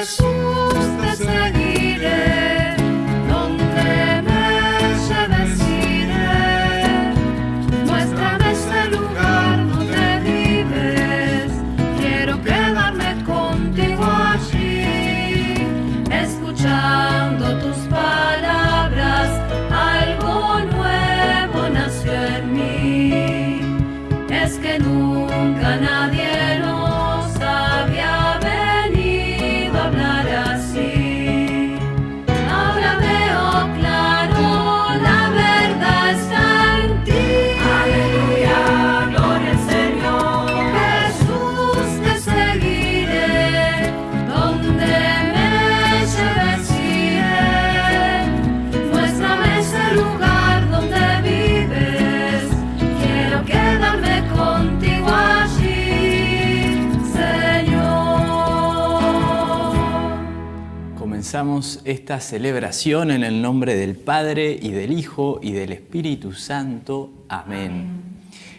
Jesus, the esta celebración en el nombre del Padre y del Hijo y del Espíritu Santo. Amén.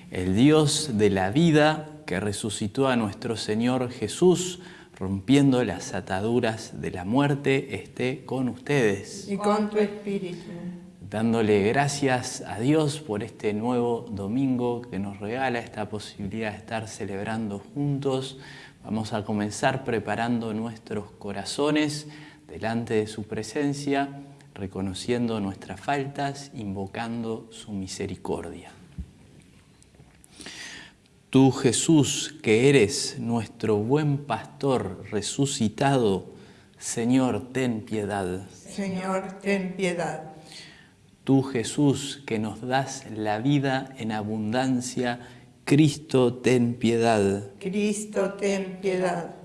El Dios de la vida que resucitó a nuestro Señor Jesús, rompiendo las ataduras de la muerte, esté con ustedes. Y con tu espíritu. Dándole gracias a Dios por este nuevo domingo que nos regala esta posibilidad de estar celebrando juntos. Vamos a comenzar preparando nuestros corazones delante de su presencia, reconociendo nuestras faltas, invocando su misericordia. Tú Jesús, que eres nuestro buen pastor resucitado, Señor, ten piedad. Señor, ten piedad. Tú Jesús, que nos das la vida en abundancia, Cristo, ten piedad. Cristo, ten piedad.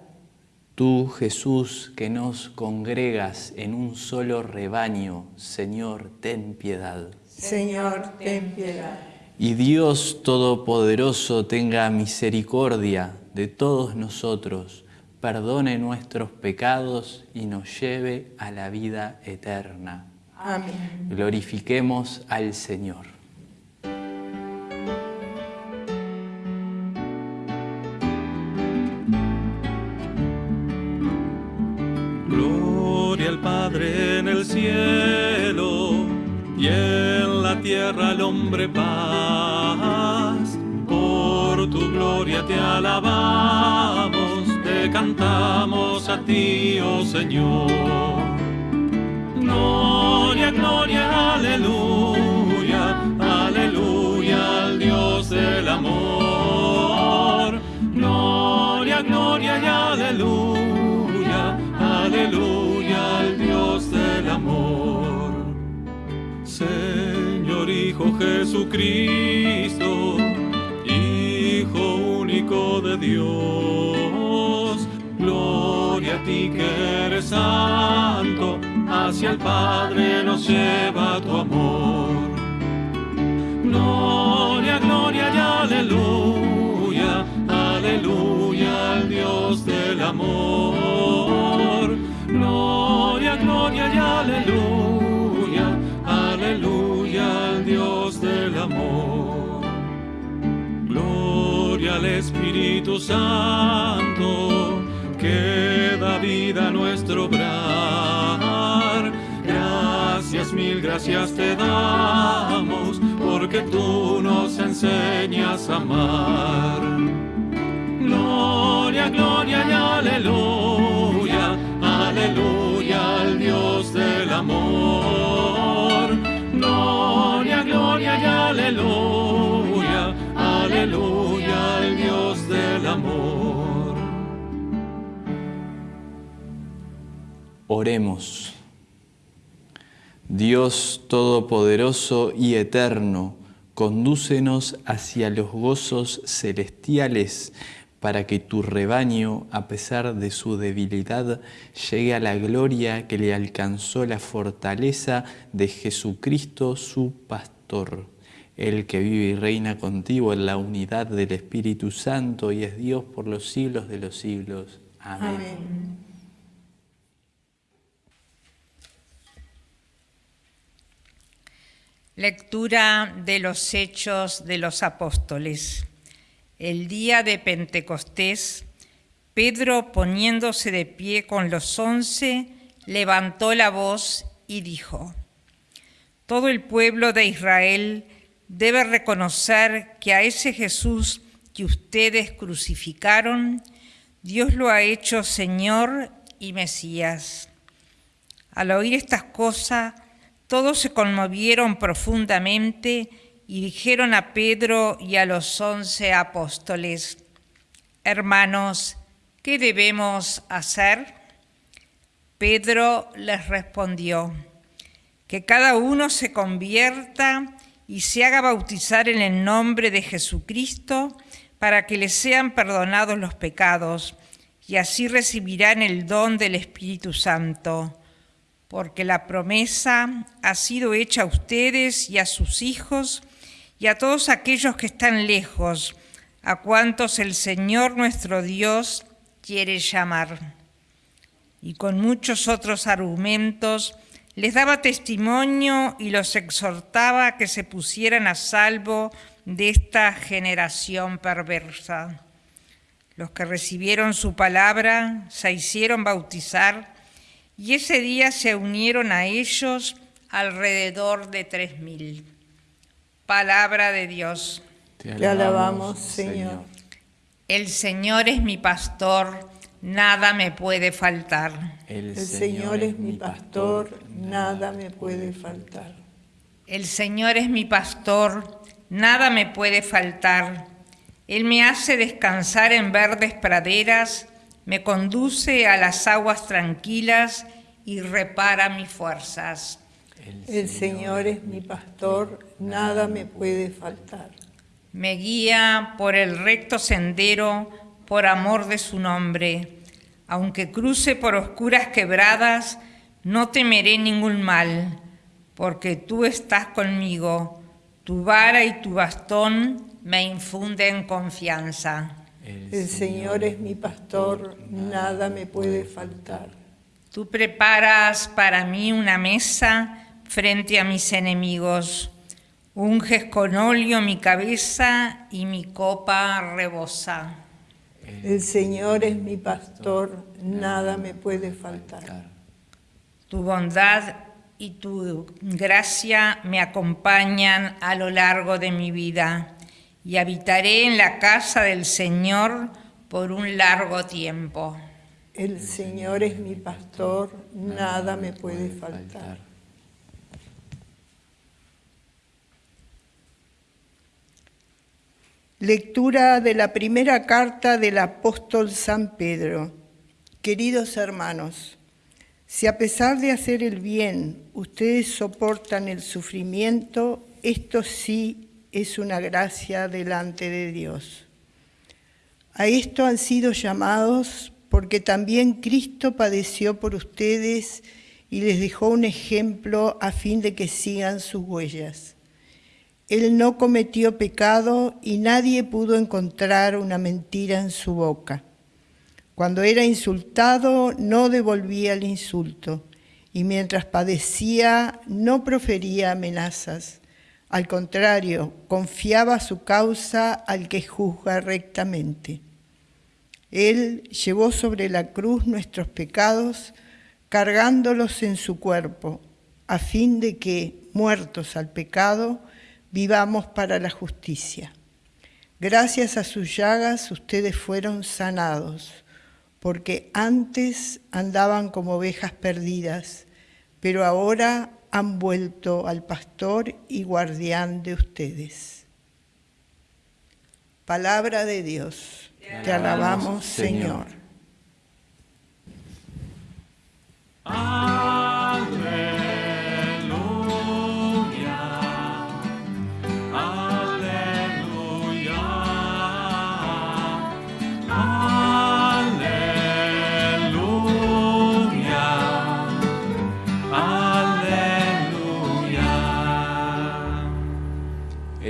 Tú, Jesús, que nos congregas en un solo rebaño, Señor, ten piedad. Señor, ten piedad. Y Dios Todopoderoso tenga misericordia de todos nosotros, perdone nuestros pecados y nos lleve a la vida eterna. Amén. Glorifiquemos al Señor. Tierra al hombre paz. Por tu gloria te alabamos, te cantamos a ti, oh Señor. Gloria, gloria, aleluya, Jesucristo, Hijo único de Dios, gloria a ti que eres santo, hacia el Padre nos lleva tu amor. Gloria, gloria y aleluya, Amor. Gloria al Espíritu Santo, que da vida a nuestro obrar. Gracias, mil gracias te damos, porque tú nos enseñas a amar. Gloria, gloria y aleluya aleluya al Dios del amor. Gloria, y aleluya, aleluya al Dios del amor. Oremos. Dios Todopoderoso y Eterno, condúcenos hacia los gozos celestiales para que tu rebaño, a pesar de su debilidad, llegue a la gloria que le alcanzó la fortaleza de Jesucristo su pastor, el que vive y reina contigo en la unidad del Espíritu Santo y es Dios por los siglos de los siglos. Amén. Amén. Lectura de los Hechos de los Apóstoles. El día de Pentecostés, Pedro, poniéndose de pie con los once, levantó la voz y dijo, Todo el pueblo de Israel debe reconocer que a ese Jesús que ustedes crucificaron, Dios lo ha hecho Señor y Mesías. Al oír estas cosas, todos se conmovieron profundamente y dijeron a Pedro y a los once apóstoles, Hermanos, ¿qué debemos hacer? Pedro les respondió, que cada uno se convierta y se haga bautizar en el nombre de Jesucristo para que les sean perdonados los pecados, y así recibirán el don del Espíritu Santo, porque la promesa ha sido hecha a ustedes y a sus hijos y a todos aquellos que están lejos, a cuantos el Señor nuestro Dios quiere llamar. Y con muchos otros argumentos les daba testimonio y los exhortaba a que se pusieran a salvo de esta generación perversa. Los que recibieron su palabra se hicieron bautizar y ese día se unieron a ellos alrededor de tres mil. Palabra de Dios. Te alabamos, Señor. El Señor es mi pastor, nada me puede faltar. El Señor es mi pastor, nada me puede faltar. El Señor es mi pastor, nada me puede faltar. Él me hace descansar en verdes praderas, me conduce a las aguas tranquilas y repara mis fuerzas. El Señor es mi pastor, nada me puede faltar. Me guía por el recto sendero por amor de su nombre. Aunque cruce por oscuras quebradas, no temeré ningún mal, porque tú estás conmigo tu vara y tu bastón me infunden confianza. El Señor es mi pastor, nada me puede faltar. Tú preparas para mí una mesa frente a mis enemigos. Unges con óleo mi cabeza y mi copa rebosa. El Señor es mi pastor, nada me puede faltar. Tu bondad y tu gracia me acompañan a lo largo de mi vida y habitaré en la casa del Señor por un largo tiempo. El Señor es mi pastor, nada me puede faltar. Lectura de la primera carta del apóstol San Pedro. Queridos hermanos, si a pesar de hacer el bien ustedes soportan el sufrimiento, esto sí es una gracia delante de Dios. A esto han sido llamados porque también Cristo padeció por ustedes y les dejó un ejemplo a fin de que sigan sus huellas. Él no cometió pecado y nadie pudo encontrar una mentira en su boca. Cuando era insultado no devolvía el insulto y mientras padecía no profería amenazas. Al contrario, confiaba su causa al que juzga rectamente. Él llevó sobre la cruz nuestros pecados, cargándolos en su cuerpo, a fin de que, muertos al pecado, vivamos para la justicia. Gracias a sus llagas ustedes fueron sanados porque antes andaban como ovejas perdidas, pero ahora han vuelto al pastor y guardián de ustedes. Palabra de Dios. Te alabamos, Señor. Señor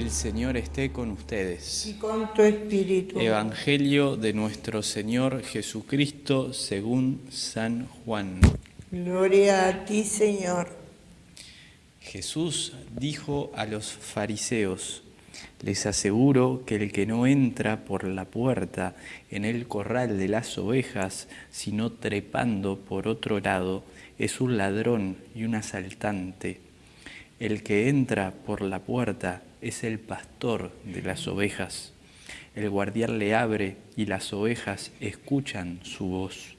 esté con ustedes. Y con tu espíritu. Evangelio de nuestro Señor Jesucristo según San Juan. Gloria a ti, Señor. Jesús dijo a los fariseos, Les aseguro que el que no entra por la puerta en el corral de las ovejas, sino trepando por otro lado, es un ladrón y un asaltante. El que entra por la puerta es el pastor de las ovejas. El guardián le abre y las ovejas escuchan su voz.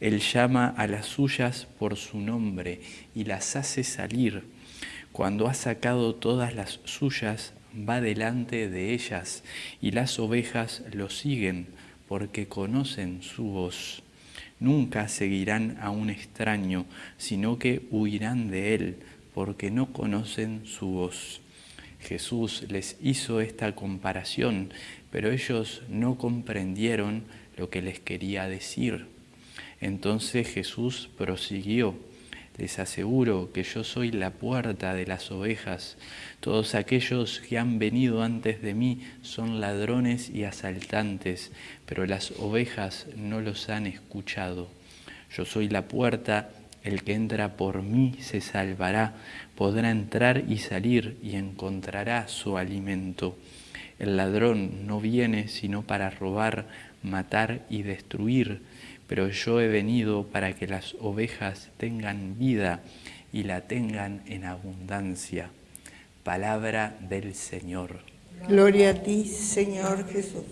Él llama a las suyas por su nombre y las hace salir. Cuando ha sacado todas las suyas, va delante de ellas y las ovejas lo siguen porque conocen su voz. Nunca seguirán a un extraño, sino que huirán de él porque no conocen su voz. Jesús les hizo esta comparación, pero ellos no comprendieron lo que les quería decir. Entonces Jesús prosiguió les aseguro que yo soy la puerta de las ovejas. Todos aquellos que han venido antes de mí son ladrones y asaltantes, pero las ovejas no los han escuchado. Yo soy la puerta, el que entra por mí se salvará, podrá entrar y salir y encontrará su alimento. El ladrón no viene sino para robar, matar y destruir pero yo he venido para que las ovejas tengan vida y la tengan en abundancia. Palabra del Señor. Gloria a ti, Señor Jesús.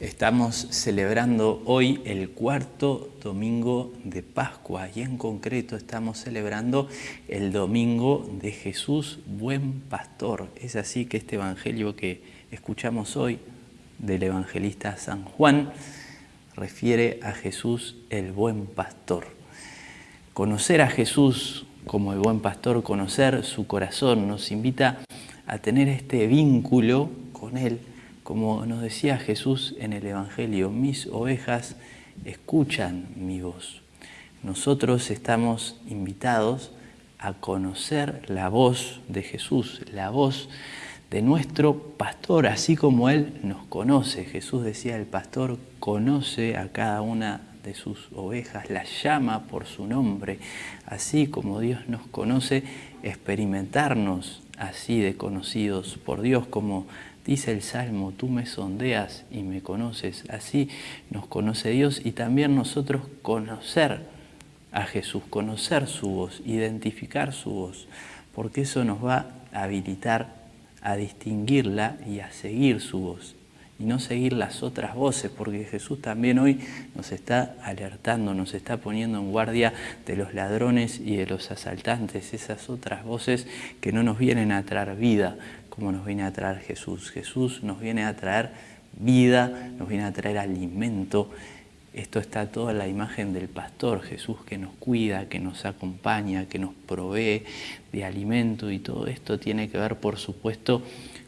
Estamos celebrando hoy el cuarto domingo de Pascua y en concreto estamos celebrando el domingo de Jesús, buen pastor. Es así que este evangelio que escuchamos hoy del evangelista San Juan refiere a Jesús el buen pastor. Conocer a Jesús como el buen pastor, conocer su corazón, nos invita a tener este vínculo con Él, como nos decía Jesús en el Evangelio, mis ovejas escuchan mi voz. Nosotros estamos invitados a conocer la voz de Jesús, la voz de nuestro pastor, así como Él nos conoce. Jesús decía, el pastor conoce a cada una de sus ovejas, las llama por su nombre, así como Dios nos conoce, experimentarnos así de conocidos por Dios, como dice el Salmo, tú me sondeas y me conoces, así nos conoce Dios y también nosotros conocer a Jesús, conocer su voz, identificar su voz, porque eso nos va a habilitar a distinguirla y a seguir su voz y no seguir las otras voces, porque Jesús también hoy nos está alertando, nos está poniendo en guardia de los ladrones y de los asaltantes, esas otras voces que no nos vienen a traer vida como nos viene a traer Jesús. Jesús nos viene a traer vida, nos viene a traer alimento, esto está toda la imagen del pastor, Jesús que nos cuida, que nos acompaña, que nos provee de alimento y todo esto tiene que ver, por supuesto,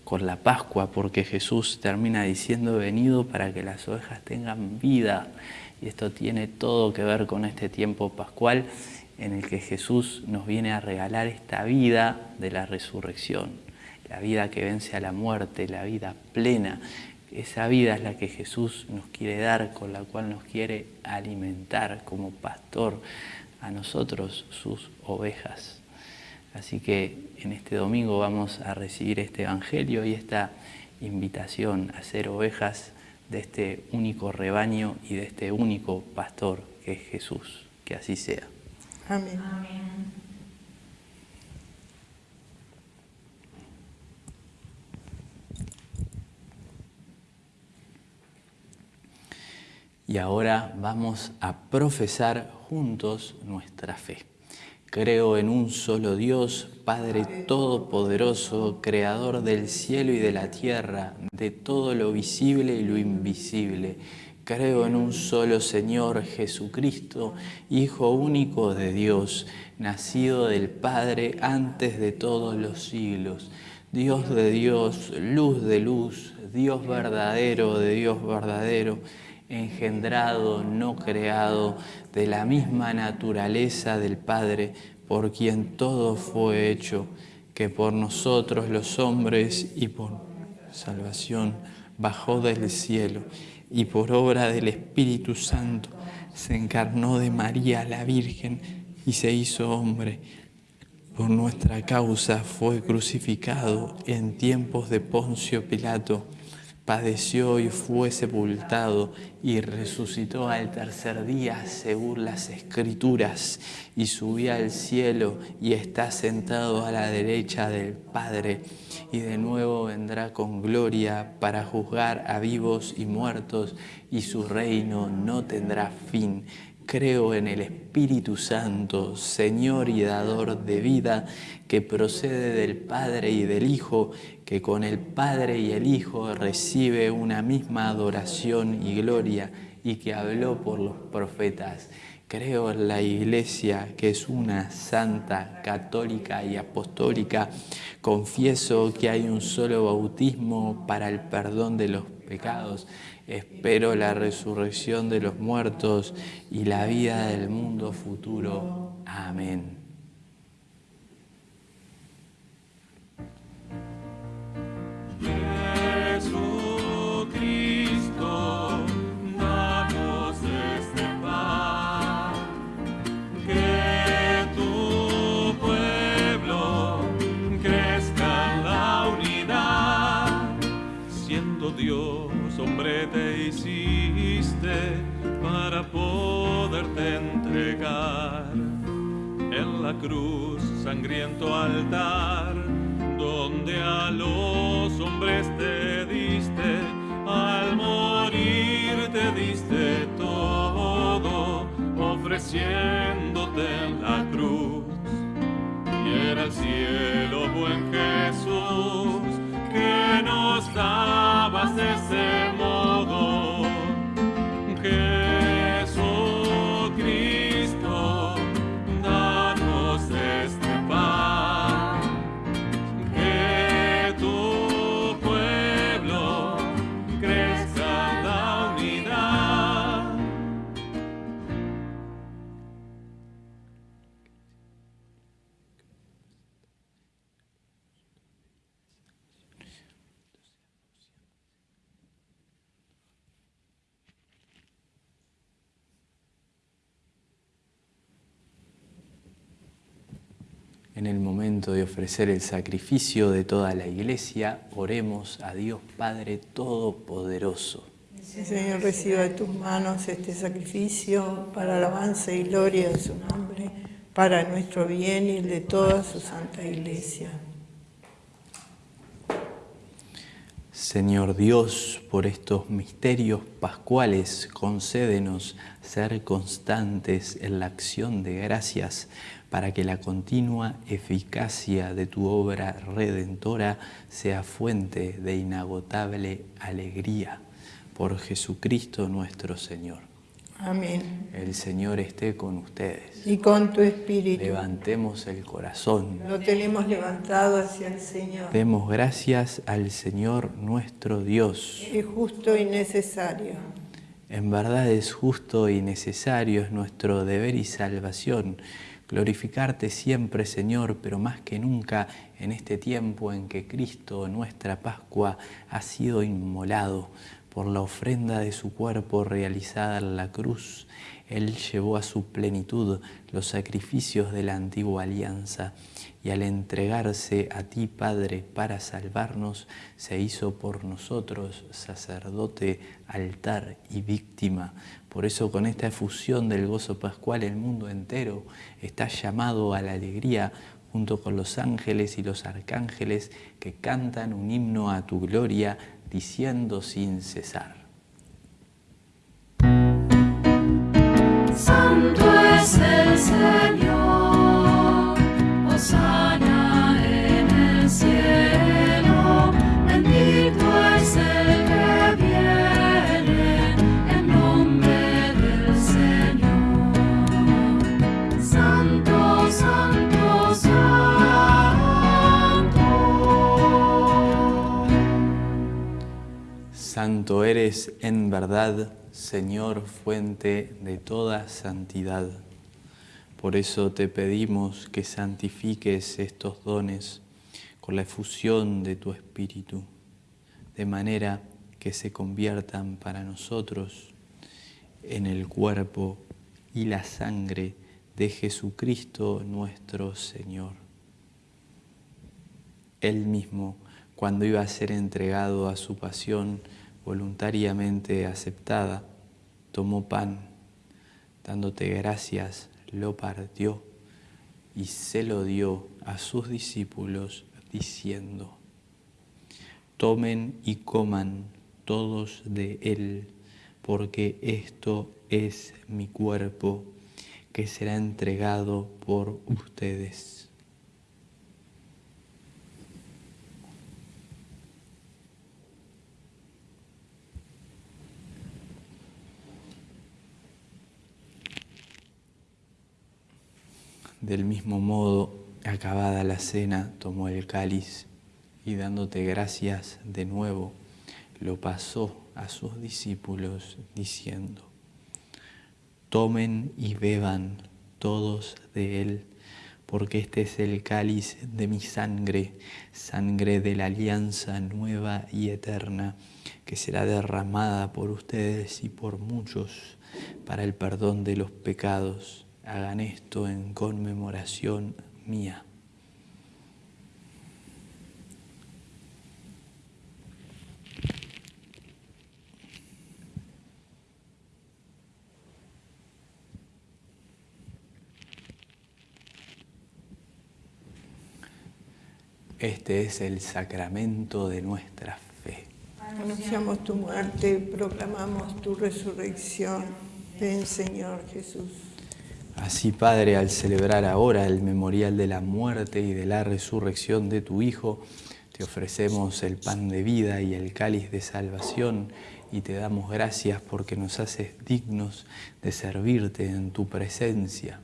con la Pascua, porque Jesús termina diciendo, venido para que las ovejas tengan vida. Y esto tiene todo que ver con este tiempo pascual en el que Jesús nos viene a regalar esta vida de la resurrección, la vida que vence a la muerte, la vida plena, esa vida es la que Jesús nos quiere dar, con la cual nos quiere alimentar como pastor a nosotros, sus ovejas. Así que en este domingo vamos a recibir este Evangelio y esta invitación a ser ovejas de este único rebaño y de este único pastor que es Jesús. Que así sea. Amén. Amén. Y ahora vamos a profesar juntos nuestra fe. Creo en un solo Dios, Padre Todopoderoso, Creador del cielo y de la tierra, de todo lo visible y lo invisible. Creo en un solo Señor Jesucristo, Hijo único de Dios, nacido del Padre antes de todos los siglos. Dios de Dios, luz de luz, Dios verdadero de Dios verdadero engendrado, no creado, de la misma naturaleza del Padre, por quien todo fue hecho, que por nosotros los hombres y por salvación bajó del cielo y por obra del Espíritu Santo se encarnó de María la Virgen y se hizo hombre. Por nuestra causa fue crucificado en tiempos de Poncio Pilato, padeció y fue sepultado y resucitó al tercer día según las escrituras y subió al cielo y está sentado a la derecha del Padre. Y de nuevo vendrá con gloria para juzgar a vivos y muertos y su reino no tendrá fin Creo en el Espíritu Santo, Señor y dador de vida, que procede del Padre y del Hijo, que con el Padre y el Hijo recibe una misma adoración y gloria, y que habló por los profetas. Creo en la Iglesia, que es una santa, católica y apostólica. Confieso que hay un solo bautismo para el perdón de los pecados espero la resurrección de los muertos y la vida del mundo futuro. Amén. Cruz, sangriento altar, donde a los hombres te diste, al morir te diste todo, ofreciéndote en la cruz. Y era el cielo, buen Jesús, que nos dabas ese el momento de ofrecer el sacrificio de toda la iglesia, oremos a Dios Padre Todopoderoso. Señor, reciba de tus manos este sacrificio para alabanza y gloria de su nombre, para nuestro bien y el de toda su santa iglesia. Señor Dios, por estos misterios pascuales, concédenos ser constantes en la acción de gracias para que la continua eficacia de tu obra redentora sea fuente de inagotable alegría. Por Jesucristo nuestro Señor. Amén. El Señor esté con ustedes. Y con tu espíritu. Levantemos el corazón. Lo tenemos levantado hacia el Señor. Demos gracias al Señor nuestro Dios. Es justo y necesario. En verdad es justo y necesario, es nuestro deber y salvación glorificarte siempre, Señor, pero más que nunca en este tiempo en que Cristo, nuestra Pascua, ha sido inmolado por la ofrenda de su cuerpo realizada en la cruz. Él llevó a su plenitud los sacrificios de la antigua alianza y al entregarse a ti, Padre, para salvarnos, se hizo por nosotros sacerdote, altar y víctima por eso con esta efusión del gozo pascual el mundo entero está llamado a la alegría junto con los ángeles y los arcángeles que cantan un himno a tu gloria diciendo sin cesar. Santo es el Señor, Santo eres en verdad, Señor, fuente de toda santidad. Por eso te pedimos que santifiques estos dones con la efusión de tu Espíritu, de manera que se conviertan para nosotros en el cuerpo y la sangre de Jesucristo nuestro Señor. Él mismo, cuando iba a ser entregado a su pasión voluntariamente aceptada, tomó pan, dándote gracias, lo partió y se lo dio a sus discípulos diciendo, tomen y coman todos de él, porque esto es mi cuerpo que será entregado por ustedes. Del mismo modo, acabada la cena, tomó el cáliz y dándote gracias de nuevo, lo pasó a sus discípulos diciendo, tomen y beban todos de él, porque este es el cáliz de mi sangre, sangre de la alianza nueva y eterna, que será derramada por ustedes y por muchos para el perdón de los pecados hagan esto en conmemoración mía. Este es el sacramento de nuestra fe. Anunciamos tu muerte, proclamamos tu resurrección. Ven, Señor Jesús. Así, Padre, al celebrar ahora el memorial de la muerte y de la resurrección de tu Hijo, te ofrecemos el pan de vida y el cáliz de salvación y te damos gracias porque nos haces dignos de servirte en tu presencia.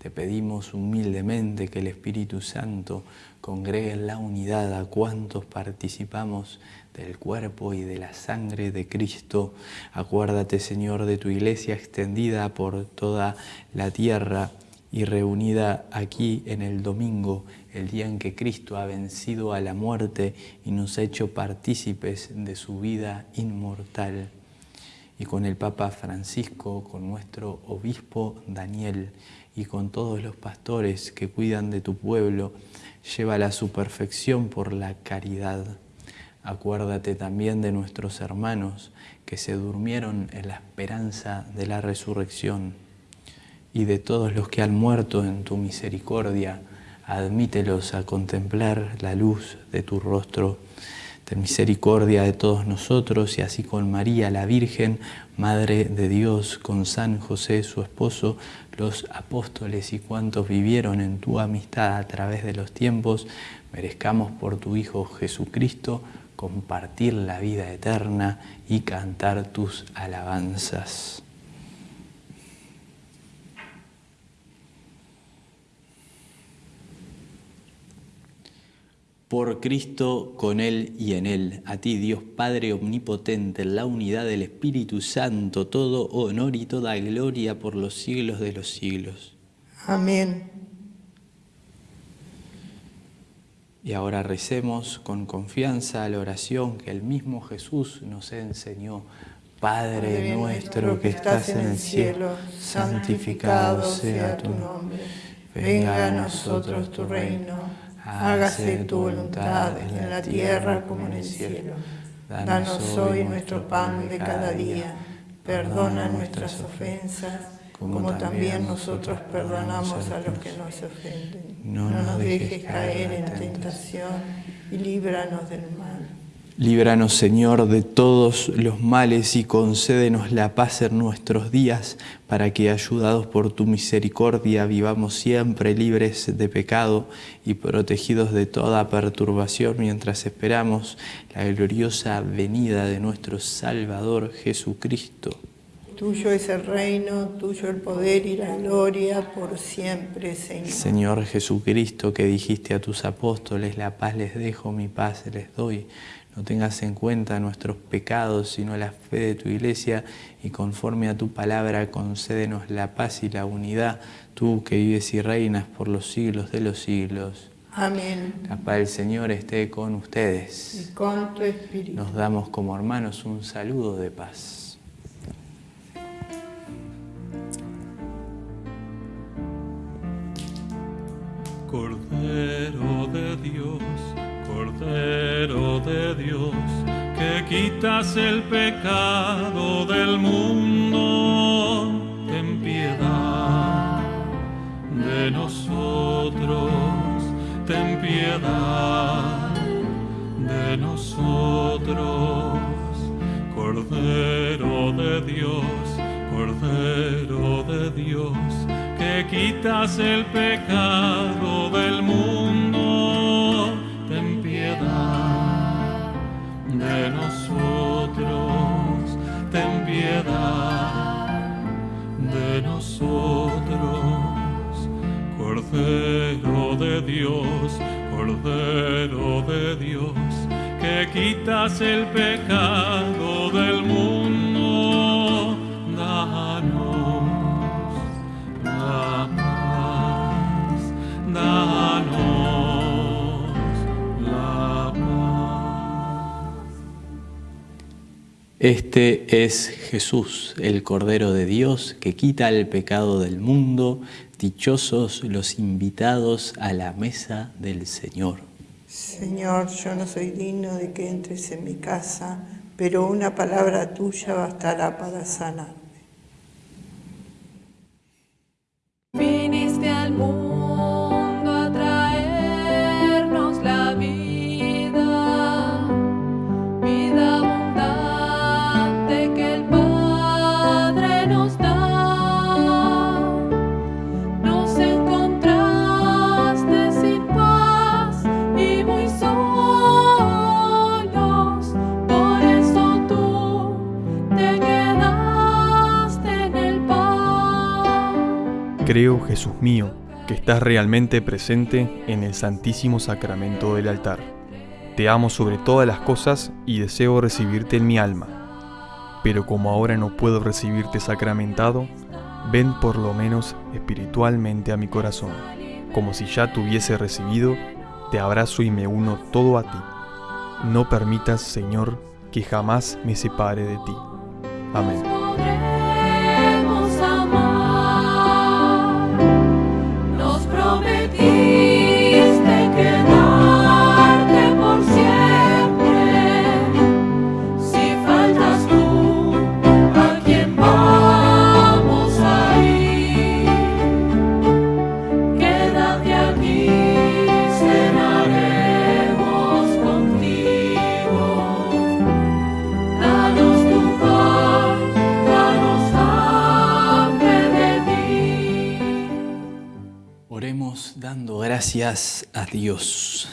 Te pedimos humildemente que el Espíritu Santo congregue en la unidad a cuantos participamos del cuerpo y de la sangre de Cristo. Acuérdate, Señor, de tu iglesia extendida por toda la tierra y reunida aquí en el domingo, el día en que Cristo ha vencido a la muerte y nos ha hecho partícipes de su vida inmortal. Y con el Papa Francisco, con nuestro obispo Daniel y con todos los pastores que cuidan de tu pueblo, llévala a su perfección por la caridad. Acuérdate también de nuestros hermanos que se durmieron en la esperanza de la resurrección y de todos los que han muerto en tu misericordia, admítelos a contemplar la luz de tu rostro. Ten misericordia de todos nosotros y así con María la Virgen, Madre de Dios, con San José su esposo, los apóstoles y cuantos vivieron en tu amistad a través de los tiempos, merezcamos por tu Hijo Jesucristo compartir la vida eterna y cantar tus alabanzas. Por Cristo, con Él y en Él, a ti Dios Padre Omnipotente, en la unidad del Espíritu Santo, todo honor y toda gloria por los siglos de los siglos. Amén. Y ahora recemos con confianza la oración que el mismo Jesús nos enseñó. Padre nuestro que estás en el cielo, santificado sea tu nombre. Venga a nosotros tu reino hágase tu voluntad en la tierra como en el cielo. Danos hoy nuestro pan de cada día. Perdona nuestras ofensas, como también nosotros perdonamos a los que nos ofenden. No nos dejes caer en tentación y líbranos del mal. Líbranos, Señor, de todos los males y concédenos la paz en nuestros días, para que, ayudados por tu misericordia, vivamos siempre libres de pecado y protegidos de toda perturbación mientras esperamos la gloriosa venida de nuestro Salvador Jesucristo. Tuyo es el reino, tuyo el poder y la gloria por siempre, Señor. Señor Jesucristo, que dijiste a tus apóstoles, la paz les dejo, mi paz les doy. No tengas en cuenta nuestros pecados, sino la fe de tu iglesia, y conforme a tu palabra concédenos la paz y la unidad, tú que vives y reinas por los siglos de los siglos. Amén. La paz del Señor esté con Y ustedes. con tu espíritu. Nos damos como hermanos un saludo de paz. Cordero de Dios, Cordero de Dios, que quitas el pecado del mundo, ten piedad de nosotros, ten piedad de nosotros. Cordero de Dios, Cordero de Dios, que quitas el pecado del mundo, de nosotros, ten piedad de nosotros. Cordero de Dios, Cordero de Dios, que quitas el pecado del mundo, Este es Jesús, el Cordero de Dios, que quita el pecado del mundo. Dichosos los invitados a la mesa del Señor. Señor, yo no soy digno de que entres en mi casa, pero una palabra tuya bastará para sanar. Jesús mío, que estás realmente presente en el Santísimo Sacramento del altar. Te amo sobre todas las cosas y deseo recibirte en mi alma. Pero como ahora no puedo recibirte sacramentado, ven por lo menos espiritualmente a mi corazón. Como si ya te hubiese recibido, te abrazo y me uno todo a ti. No permitas, Señor, que jamás me separe de ti. Amén. Gracias a Dios.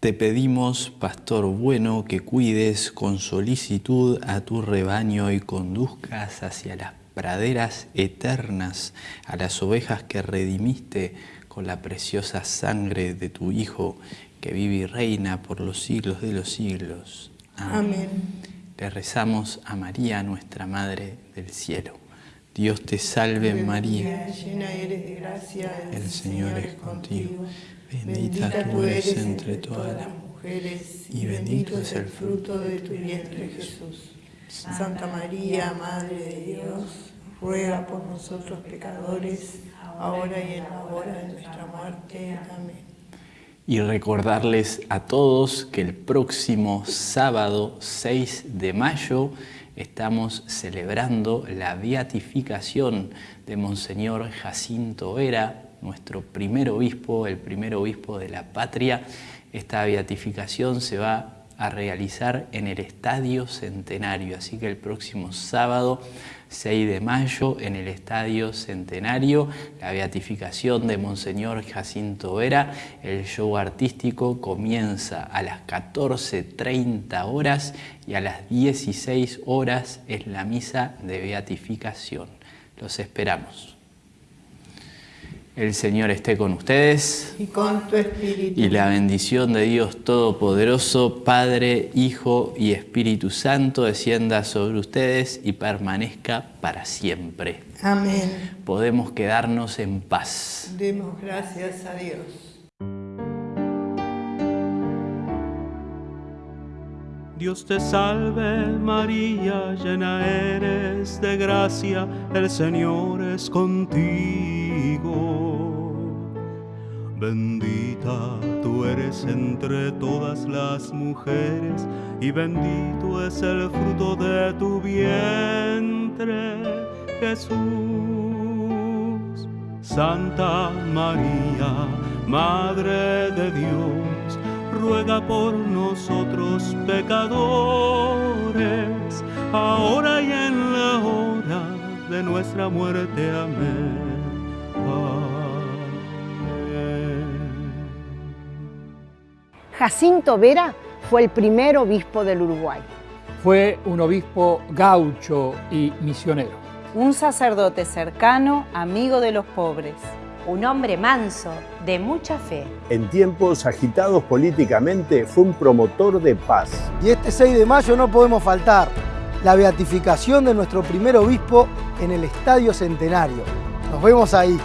Te pedimos, Pastor bueno, que cuides con solicitud a tu rebaño y conduzcas hacia las praderas eternas a las ovejas que redimiste con la preciosa sangre de tu Hijo, que vive y reina por los siglos de los siglos. Amén. Le rezamos a María, nuestra Madre del Cielo. Dios te salve María. Llena eres de gracia, El Señor es contigo. Bendita tú eres entre todas las mujeres y bendito es el fruto de tu vientre Jesús. Santa María, Madre de Dios, ruega por nosotros pecadores, ahora y en la hora de nuestra muerte. Amén. Y recordarles a todos que el próximo sábado 6 de mayo estamos celebrando la beatificación de Monseñor Jacinto Vera, nuestro primer obispo, el primer obispo de la patria. Esta beatificación se va a realizar en el Estadio Centenario, así que el próximo sábado 6 de mayo en el Estadio Centenario, la beatificación de Monseñor Jacinto Vera, el show artístico comienza a las 14.30 horas y a las 16 horas es la misa de beatificación. Los esperamos. El Señor esté con ustedes Y con tu espíritu. y la bendición de Dios Todopoderoso, Padre, Hijo y Espíritu Santo descienda sobre ustedes y permanezca para siempre. Amén. Podemos quedarnos en paz. Demos gracias a Dios. Dios te salve María, llena eres de gracia, el Señor es contigo. Bendita tú eres entre todas las mujeres y bendito es el fruto de tu vientre, Jesús. Santa María, Madre de Dios, ruega por nosotros pecadores, ahora y en la hora de nuestra muerte. Amén. Jacinto Vera fue el primer obispo del Uruguay. Fue un obispo gaucho y misionero. Un sacerdote cercano, amigo de los pobres. Un hombre manso, de mucha fe. En tiempos agitados políticamente fue un promotor de paz. Y este 6 de mayo no podemos faltar, la beatificación de nuestro primer obispo en el Estadio Centenario. Nos vemos ahí.